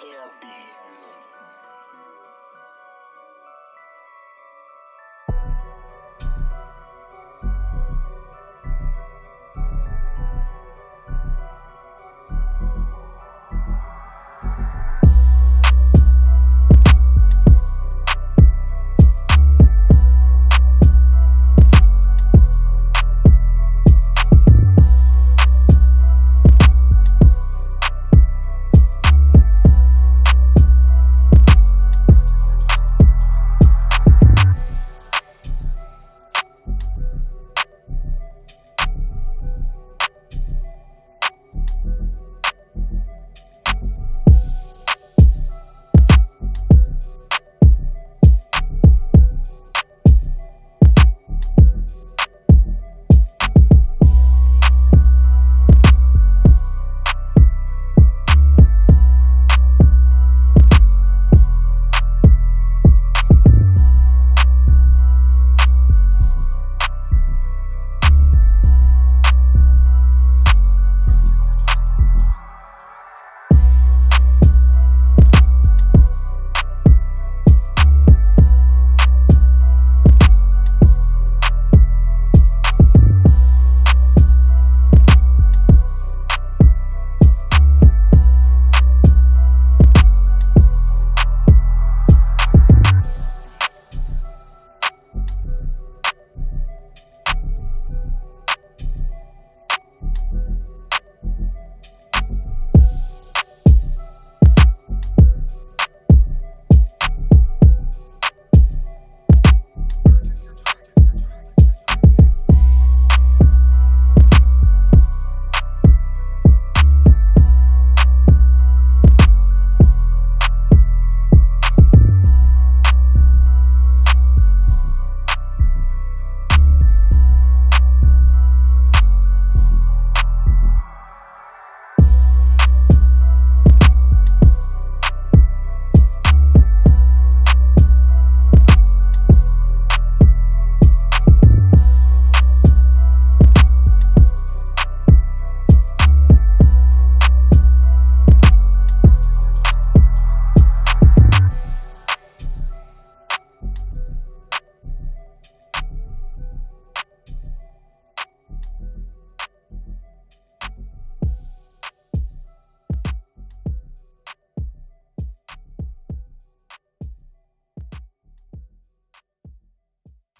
Hair.